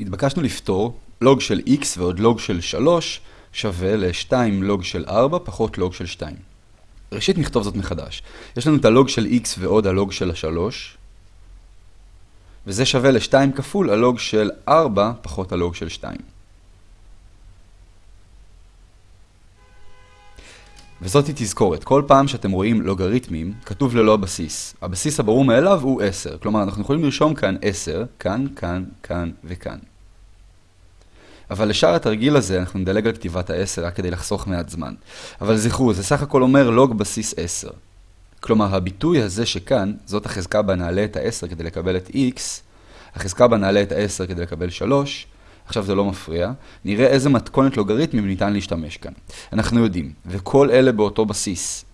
התבקשנו לפתור לוג של x ועוד לוג של 3 שווה ל-2 לוג של 4 פחות לוג של 2. ראשית נכתוב זאת מחדש. יש לנו את הלוג של x ועוד הלוג של ה-3, וזה שווה ל-2 כפול הלוג של 4 פחות הלוג של 2. וזאת היא תזכורת, כל פעם שאתם רואים לוגריתמים, כתוב ללא הבסיס. הבסיס הברור מאליו הוא 10, כלומר אנחנו יכולים לרשום כאן 10, כאן, כאן, כאן וכאן. אבל לשאר התרגיל הזה אנחנו נדלג על כתיבת ה-10 רק כדי לחסוך מעט זמן. אבל זכרו, זה סך הכל אומר לוג בסיס 10. כלומר, הביטוי הזה שכאן, זאת החזקה בה נעלה את ה-10 כדי לקבל את x, החזקה בה נעלה את ה-10 כדי לקבל 3, עכשיו זה לא מפריע, נראה איזה מתכונת לוגריתמים ניתן להשתמש כאן. אנחנו יודעים, וכל אלה באותו בסיס.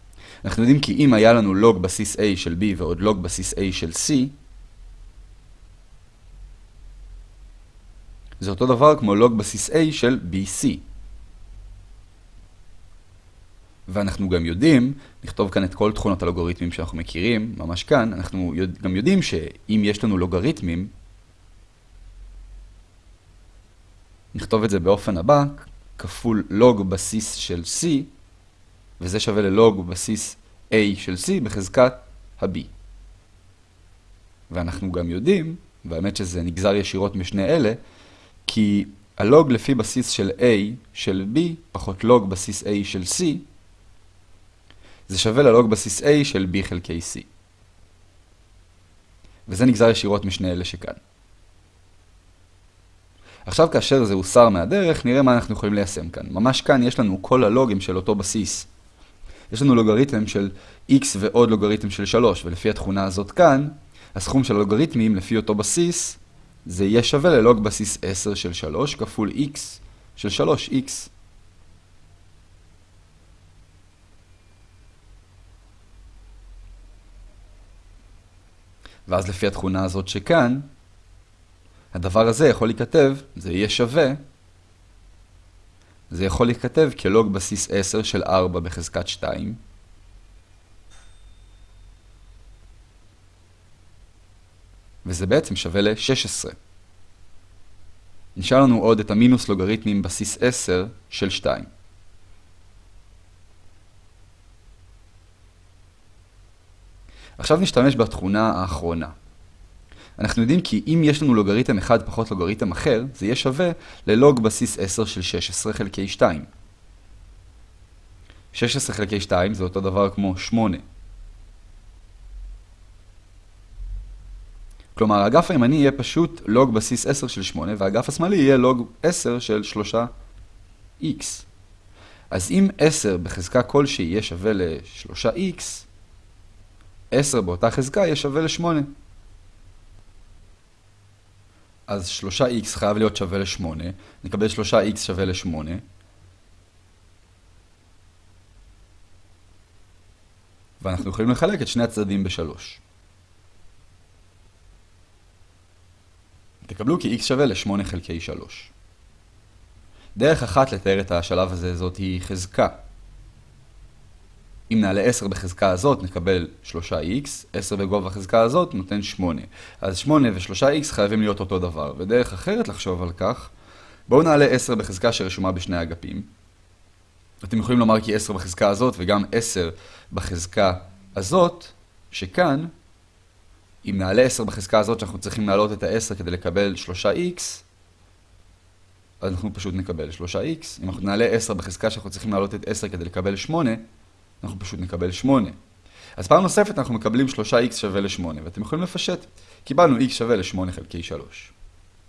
אנחנו יודעים כי אם היה לנו לוג בסיס a של b ועוד לוג בסיס a של c, זה אותו דבר כמו לוג בסיס a של bc. ואנחנו גם יודעים, נכתוב כאן את כל תכונות הלוגריתמים שאנחנו מכירים, ממש כאן, אנחנו גם יודעים שאם יש לנו לוגריתמים, נכתוב את זה באופן הבא, כפול לוג בסיס של c, וזה שווה ללוג בסיס a של c בחזקת ה-b. ואנחנו גם יודעים, והאמת שזה נגזר ישירות משני אלה, כי הלוג לפי בסיס של a של b פחות לוג בסיס a של c, זה שווה ללוג בסיס a של b חלקי c. וזה נגזר ישירות משני אלה שכאן. עכשיו כאשר זה הוסר מהדרך, נראה מה אנחנו יכולים ליישם כאן. ממש כאן יש לנו כל הלוגים של אותו בסיס. יש לנו לוגריתם של x ועוד לוגריתם של 3, ולפי התכונה הזאת כאן, הסכום של הלוגריתמים לפי אותו בסיס, זה יהיה שווה ללוג בסיס 10 של 3 כפול x של 3x. ואז לפי התכונה הזאת שכאן, הדבר הזה יכול להיכתב, זה יהיה שווה, זה יכול להיכתב כלוג בסיס 10 של 4 בחזקת 2. וזה בעצם שווה ל-16. נשאר לנו עוד את המינוס לוגריתמים בסיס 10 של 2. עכשיו נשתמש בתכונה האחרונה. אנחנו יודעים כי אם יש לנו לוגריתם אחד פחות לוגריתם אחר, זה יהיה שווה ללוג בסיס 10 של 16 חלקי 2. 16 חלקי 2 זה אותו דבר כמו 8. כלומר, האגף הימני יהיה פשוט לוג בסיס 10 של 8, והאגף השמאלי יהיה לוג 10 של 3x. אז אם 10 בחזקה כלשהי יהיה שווה ל-3x, 10 באותה חזקה יהיה שווה ל-8. אז 3x חייב להיות שווה ל-8, נקבל 3x שווה ל-8. ואנחנו יכולים לחלק את שני הצדדים ב-3. תקבלו כי x שווה ל-8 חלקי 3. דרך אחת לתאר את השלב הזה זאת היא חזקה. אם נעלה 10 בחזקה הזאת, נקבל 3x, 10 בגובה החזקה הזאת נותן 8. אז 8 ו-3x חייבים להיות אותו דבר. ודרך אחרת לחשוב על כך, בואו נעלה 10 בחזקה שרשומה בשני אגפים. אתם יכולים לומר כי 10 בחזקה הזאת וגם 10 בחזקה הזאת, שכאן, אם נעלה 10 בחזקה הזאת שאנחנו צריכים להעלות את ה-10 כדי לקבל 3x, אז אנחנו פשוט נקבל 3x. אם אנחנו נעלה 10 בחזקה שאנחנו צריכים להעלות את 10 כדי לקבל 8, אנחנו פשוט נקבל 8. אז פעם נוספת אנחנו מקבלים 3x שווה ל-8, ואתם יכולים לפשט. קיבלנו x שווה ל-8 חלקי 3.